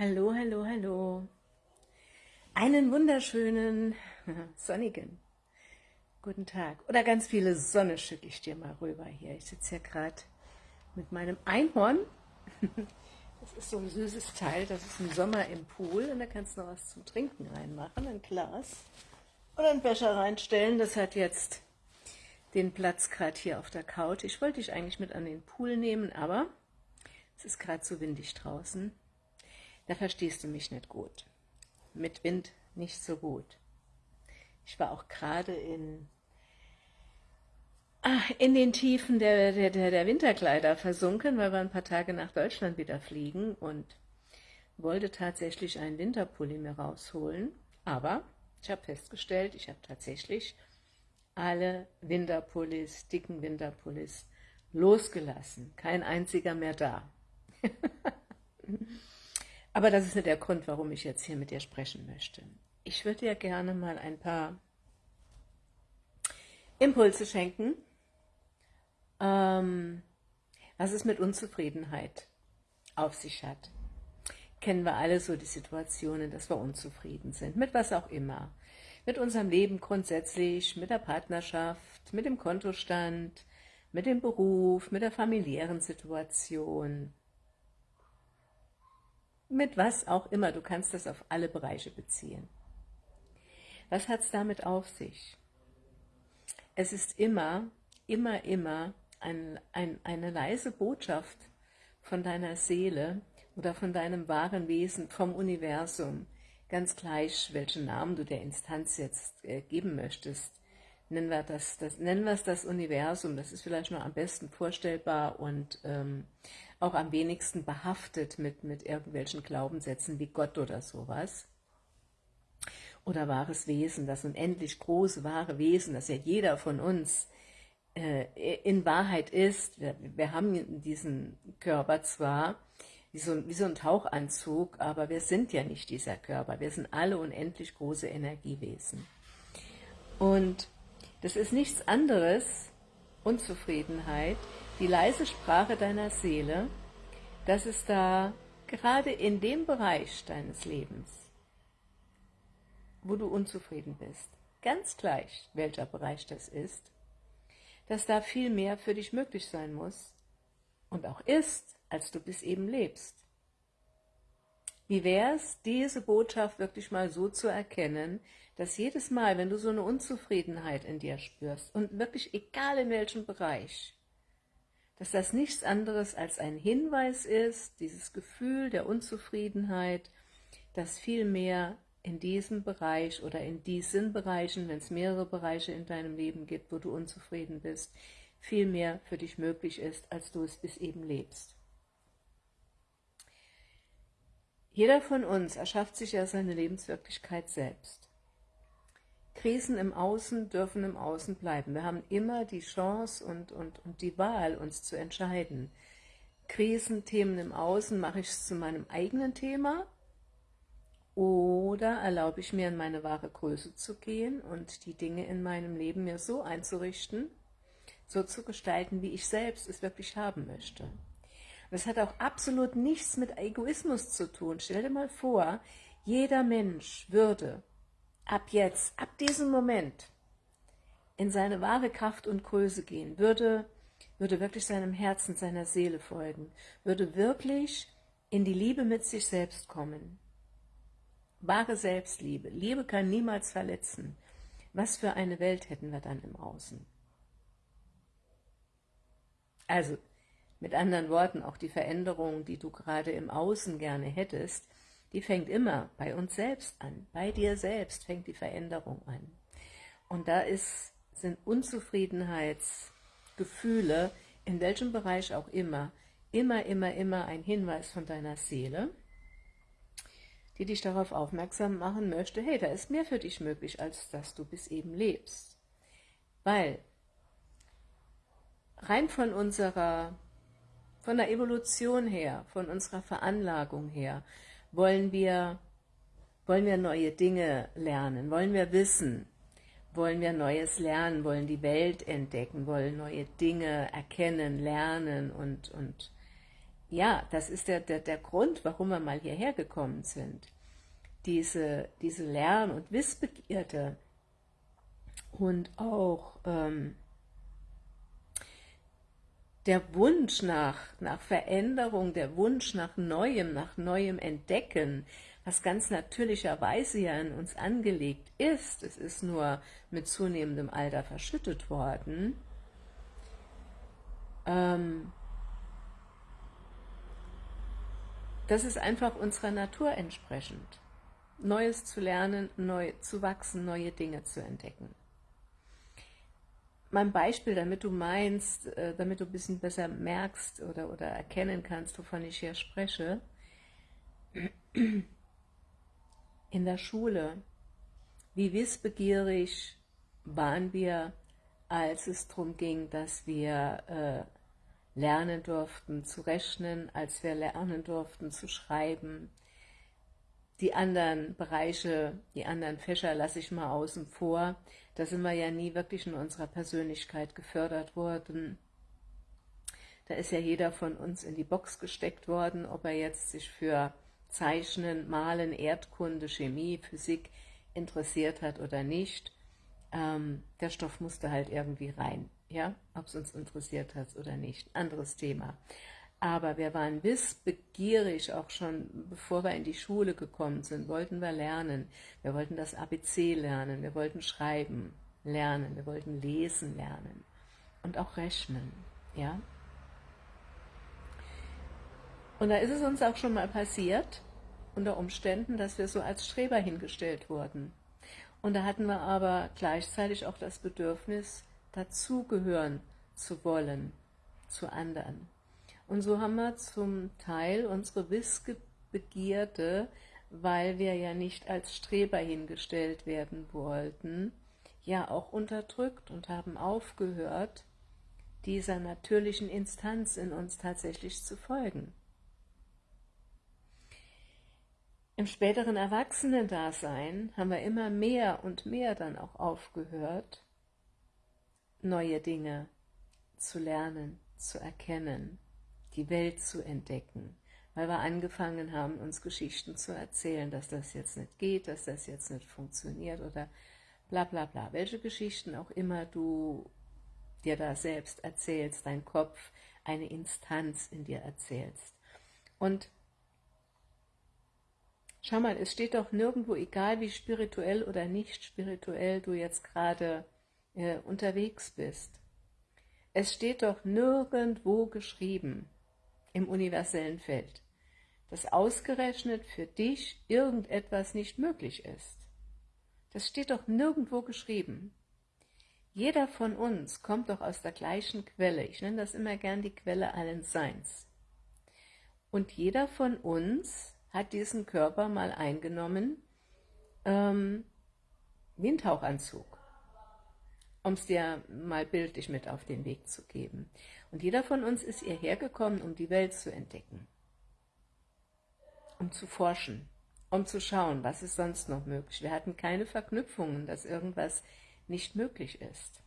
Hallo, hallo, hallo. Einen wunderschönen, sonnigen guten Tag. Oder ganz viele Sonne schicke ich dir mal rüber hier. Ich sitze hier gerade mit meinem Einhorn. Das ist so ein süßes Teil, das ist im Sommer im Pool und da kannst du noch was zum Trinken reinmachen, ein Glas oder einen Becher reinstellen. Das hat jetzt den Platz gerade hier auf der Couch. Ich wollte dich eigentlich mit an den Pool nehmen, aber es ist gerade so windig draußen. Da verstehst du mich nicht gut. Mit Wind nicht so gut. Ich war auch gerade in, ah, in den Tiefen der, der, der Winterkleider versunken, weil wir ein paar Tage nach Deutschland wieder fliegen und wollte tatsächlich einen Winterpulli mir rausholen. Aber ich habe festgestellt, ich habe tatsächlich alle Winterpullis, dicken Winterpullis losgelassen. Kein einziger mehr da. Aber das ist nicht der Grund, warum ich jetzt hier mit dir sprechen möchte. Ich würde dir gerne mal ein paar Impulse schenken, ähm, was es mit Unzufriedenheit auf sich hat. Kennen wir alle so die Situationen, dass wir unzufrieden sind, mit was auch immer. Mit unserem Leben grundsätzlich, mit der Partnerschaft, mit dem Kontostand, mit dem Beruf, mit der familiären Situation, mit was auch immer, du kannst das auf alle Bereiche beziehen. Was hat es damit auf sich? Es ist immer, immer, immer ein, ein, eine leise Botschaft von deiner Seele oder von deinem wahren Wesen, vom Universum, ganz gleich, welchen Namen du der Instanz jetzt äh, geben möchtest. Nennen wir, das, das, nennen wir es das Universum, das ist vielleicht noch am besten vorstellbar und ähm, auch am wenigsten behaftet mit, mit irgendwelchen Glaubenssätzen wie Gott oder sowas. Oder wahres Wesen, das unendlich große wahre Wesen, das ja jeder von uns äh, in Wahrheit ist. Wir, wir haben diesen Körper zwar, wie so, wie so ein Tauchanzug, aber wir sind ja nicht dieser Körper. Wir sind alle unendlich große Energiewesen. Und das ist nichts anderes, Unzufriedenheit, die leise Sprache deiner Seele, dass es da gerade in dem Bereich deines Lebens, wo du unzufrieden bist, ganz gleich, welcher Bereich das ist, dass da viel mehr für dich möglich sein muss und auch ist, als du bis eben lebst. Wie wäre es, diese Botschaft wirklich mal so zu erkennen, dass jedes Mal, wenn du so eine Unzufriedenheit in dir spürst, und wirklich egal in welchem Bereich, dass das nichts anderes als ein Hinweis ist, dieses Gefühl der Unzufriedenheit, dass viel mehr in diesem Bereich oder in diesen Bereichen, wenn es mehrere Bereiche in deinem Leben gibt, wo du unzufrieden bist, viel mehr für dich möglich ist, als du es bis eben lebst. Jeder von uns erschafft sich ja seine Lebenswirklichkeit selbst. Krisen im Außen dürfen im Außen bleiben. Wir haben immer die Chance und, und, und die Wahl, uns zu entscheiden. Krisenthemen im Außen, mache ich es zu meinem eigenen Thema oder erlaube ich mir in meine wahre Größe zu gehen und die Dinge in meinem Leben mir so einzurichten, so zu gestalten, wie ich selbst es wirklich haben möchte. Das hat auch absolut nichts mit Egoismus zu tun. Stell dir mal vor, jeder Mensch würde ab jetzt, ab diesem Moment in seine wahre Kraft und Größe gehen, würde, würde wirklich seinem Herzen, seiner Seele folgen, würde wirklich in die Liebe mit sich selbst kommen. Wahre Selbstliebe. Liebe kann niemals verletzen. Was für eine Welt hätten wir dann im Außen? Also, mit anderen Worten, auch die Veränderung, die du gerade im Außen gerne hättest, die fängt immer bei uns selbst an. Bei dir selbst fängt die Veränderung an. Und da ist, sind Unzufriedenheitsgefühle, in welchem Bereich auch immer, immer, immer, immer ein Hinweis von deiner Seele, die dich darauf aufmerksam machen möchte, hey, da ist mehr für dich möglich, als dass du bis eben lebst. Weil rein von unserer, von der Evolution her, von unserer Veranlagung her, wollen wir, wollen wir neue Dinge lernen? Wollen wir wissen? Wollen wir Neues lernen? Wollen die Welt entdecken? Wollen neue Dinge erkennen, lernen und, und ja, das ist der, der, der Grund, warum wir mal hierher gekommen sind. Diese, diese Lern- und Wissbegierde und auch ähm, der Wunsch nach, nach Veränderung, der Wunsch nach Neuem, nach Neuem Entdecken, was ganz natürlicherweise ja in uns angelegt ist, es ist nur mit zunehmendem Alter verschüttet worden, ähm, das ist einfach unserer Natur entsprechend. Neues zu lernen, neu zu wachsen, neue Dinge zu entdecken mein Beispiel, damit du meinst, äh, damit du ein bisschen besser merkst oder, oder erkennen kannst, wovon ich hier spreche. In der Schule, wie wissbegierig waren wir, als es darum ging, dass wir äh, lernen durften zu rechnen, als wir lernen durften zu schreiben, die anderen Bereiche, die anderen Fächer lasse ich mal außen vor. Da sind wir ja nie wirklich in unserer Persönlichkeit gefördert worden. Da ist ja jeder von uns in die Box gesteckt worden, ob er jetzt sich für Zeichnen, Malen, Erdkunde, Chemie, Physik interessiert hat oder nicht. Ähm, der Stoff musste halt irgendwie rein, ja, ob es uns interessiert hat oder nicht. Anderes Thema. Aber wir waren wissbegierig, auch schon bevor wir in die Schule gekommen sind, wollten wir lernen. Wir wollten das ABC lernen, wir wollten schreiben lernen, wir wollten lesen lernen und auch rechnen. Ja? Und da ist es uns auch schon mal passiert, unter Umständen, dass wir so als Streber hingestellt wurden. Und da hatten wir aber gleichzeitig auch das Bedürfnis, dazugehören zu wollen zu anderen. Und so haben wir zum Teil unsere Wissbegierde, weil wir ja nicht als Streber hingestellt werden wollten, ja auch unterdrückt und haben aufgehört, dieser natürlichen Instanz in uns tatsächlich zu folgen. Im späteren Erwachsenendasein haben wir immer mehr und mehr dann auch aufgehört, neue Dinge zu lernen, zu erkennen, die Welt zu entdecken, weil wir angefangen haben, uns Geschichten zu erzählen, dass das jetzt nicht geht, dass das jetzt nicht funktioniert oder bla bla bla. Welche Geschichten auch immer du dir da selbst erzählst, dein Kopf, eine Instanz in dir erzählst. Und schau mal, es steht doch nirgendwo, egal wie spirituell oder nicht spirituell du jetzt gerade äh, unterwegs bist, es steht doch nirgendwo geschrieben, im universellen Feld, dass ausgerechnet für dich irgendetwas nicht möglich ist. Das steht doch nirgendwo geschrieben. Jeder von uns kommt doch aus der gleichen Quelle. Ich nenne das immer gern die Quelle allen Seins. Und jeder von uns hat diesen Körper mal eingenommen ähm, Tauchanzug um es dir mal bildlich mit auf den Weg zu geben. Und jeder von uns ist hierher gekommen, um die Welt zu entdecken, um zu forschen, um zu schauen, was ist sonst noch möglich. Wir hatten keine Verknüpfungen, dass irgendwas nicht möglich ist.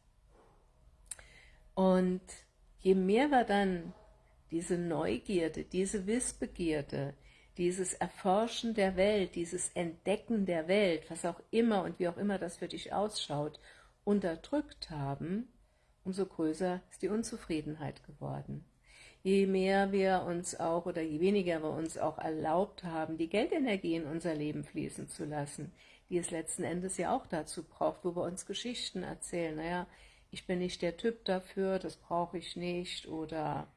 Und je mehr wir dann diese Neugierde, diese Wissbegierde, dieses Erforschen der Welt, dieses Entdecken der Welt, was auch immer und wie auch immer das für dich ausschaut, unterdrückt haben, umso größer ist die Unzufriedenheit geworden. Je mehr wir uns auch oder je weniger wir uns auch erlaubt haben, die Geldenergie in unser Leben fließen zu lassen, die es letzten Endes ja auch dazu braucht, wo wir uns Geschichten erzählen. Naja, ich bin nicht der Typ dafür, das brauche ich nicht oder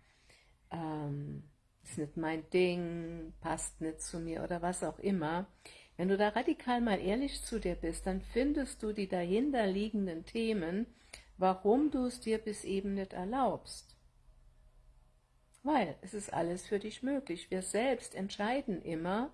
ähm, ist nicht mein Ding, passt nicht zu mir oder was auch immer. Wenn du da radikal mal ehrlich zu dir bist, dann findest du die dahinter liegenden Themen, warum du es dir bis eben nicht erlaubst. Weil es ist alles für dich möglich. Wir selbst entscheiden immer,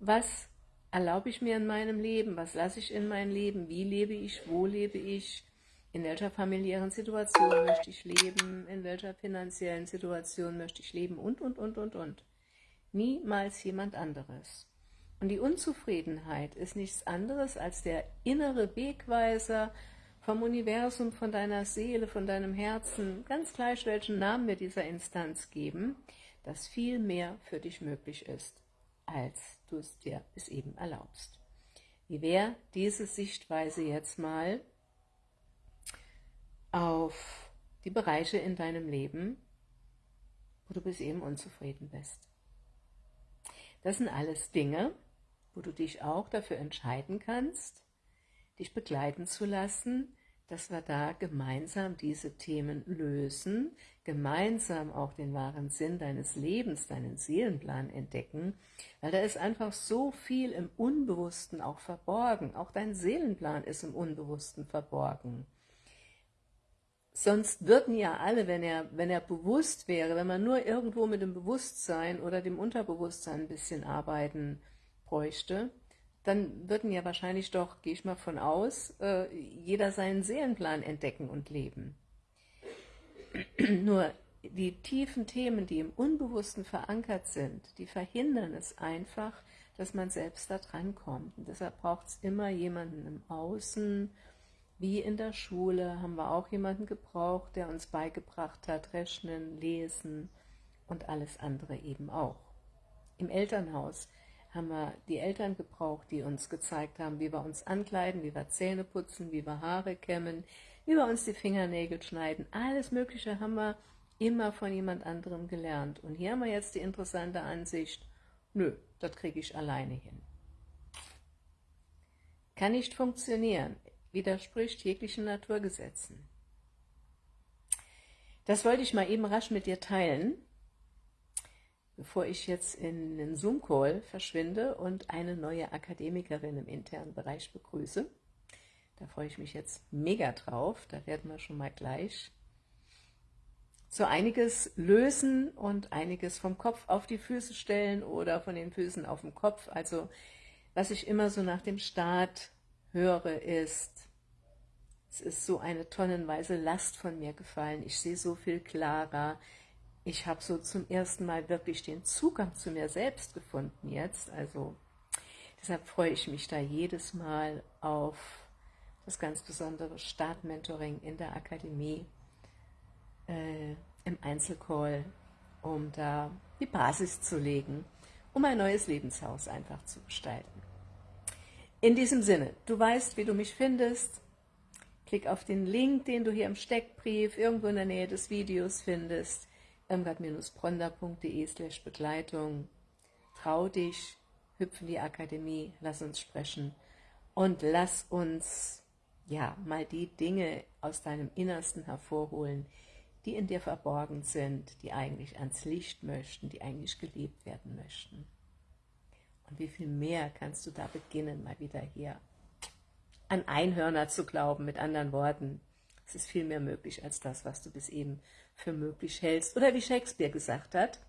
was erlaube ich mir in meinem Leben, was lasse ich in mein Leben, wie lebe ich, wo lebe ich, in welcher familiären Situation möchte ich leben, in welcher finanziellen Situation möchte ich leben und, und, und, und, und. Niemals jemand anderes. Und die Unzufriedenheit ist nichts anderes als der innere Wegweiser vom Universum, von deiner Seele, von deinem Herzen, ganz gleich welchen Namen wir dieser Instanz geben, dass viel mehr für dich möglich ist, als du es dir bis eben erlaubst. Wie wäre diese Sichtweise jetzt mal auf die Bereiche in deinem Leben, wo du bis eben unzufrieden bist? Das sind alles Dinge, wo du dich auch dafür entscheiden kannst, dich begleiten zu lassen, dass wir da gemeinsam diese Themen lösen, gemeinsam auch den wahren Sinn deines Lebens, deinen Seelenplan entdecken, weil da ist einfach so viel im Unbewussten auch verborgen. Auch dein Seelenplan ist im Unbewussten verborgen. Sonst würden ja alle, wenn er, wenn er bewusst wäre, wenn man nur irgendwo mit dem Bewusstsein oder dem Unterbewusstsein ein bisschen arbeiten bräuchte, dann würden ja wahrscheinlich doch, gehe ich mal von aus, äh, jeder seinen Seelenplan entdecken und leben. Nur die tiefen Themen, die im Unbewussten verankert sind, die verhindern es einfach, dass man selbst da dran kommt. Und deshalb braucht es immer jemanden im Außen, wie in der Schule haben wir auch jemanden gebraucht, der uns beigebracht hat, Rechnen, Lesen und alles andere eben auch. Im Elternhaus haben wir die Eltern gebraucht, die uns gezeigt haben, wie wir uns ankleiden, wie wir Zähne putzen, wie wir Haare kämmen, wie wir uns die Fingernägel schneiden. Alles Mögliche haben wir immer von jemand anderem gelernt. Und hier haben wir jetzt die interessante Ansicht, nö, das kriege ich alleine hin. Kann nicht funktionieren widerspricht jeglichen Naturgesetzen. Das wollte ich mal eben rasch mit dir teilen, bevor ich jetzt in den Zoom-Call verschwinde und eine neue Akademikerin im internen Bereich begrüße. Da freue ich mich jetzt mega drauf, da werden wir schon mal gleich so einiges lösen und einiges vom Kopf auf die Füße stellen oder von den Füßen auf den Kopf. Also was ich immer so nach dem Start höre, ist, es ist so eine tonnenweise Last von mir gefallen, ich sehe so viel klarer, ich habe so zum ersten Mal wirklich den Zugang zu mir selbst gefunden jetzt, also deshalb freue ich mich da jedes Mal auf das ganz besondere Startmentoring in der Akademie, äh, im Einzelcall, um da die Basis zu legen, um ein neues Lebenshaus einfach zu gestalten. In diesem Sinne, du weißt, wie du mich findest. Klick auf den Link, den du hier im Steckbrief irgendwo in der Nähe des Videos findest. irmgard-bronda.de slash Begleitung. Trau dich, hüpf in die Akademie, lass uns sprechen und lass uns ja mal die Dinge aus deinem Innersten hervorholen, die in dir verborgen sind, die eigentlich ans Licht möchten, die eigentlich geliebt werden möchten. Und wie viel mehr kannst du da beginnen, mal wieder hier an Einhörner zu glauben, mit anderen Worten. Es ist viel mehr möglich als das, was du bis eben für möglich hältst. Oder wie Shakespeare gesagt hat,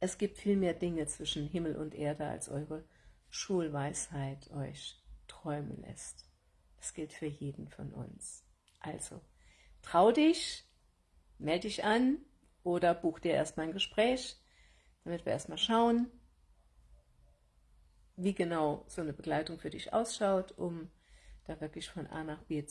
es gibt viel mehr Dinge zwischen Himmel und Erde, als eure Schulweisheit euch träumen lässt. Das gilt für jeden von uns. Also, trau dich, melde dich an oder buch dir erstmal ein Gespräch, damit wir erstmal schauen, wie genau so eine Begleitung für dich ausschaut, um da wirklich von A nach B zu